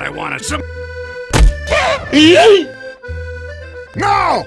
I wanted some. No!